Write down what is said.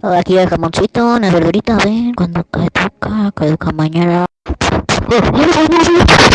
Aquí el jamoncito, una verdurita, ven, cuando caduca, caduca mañana.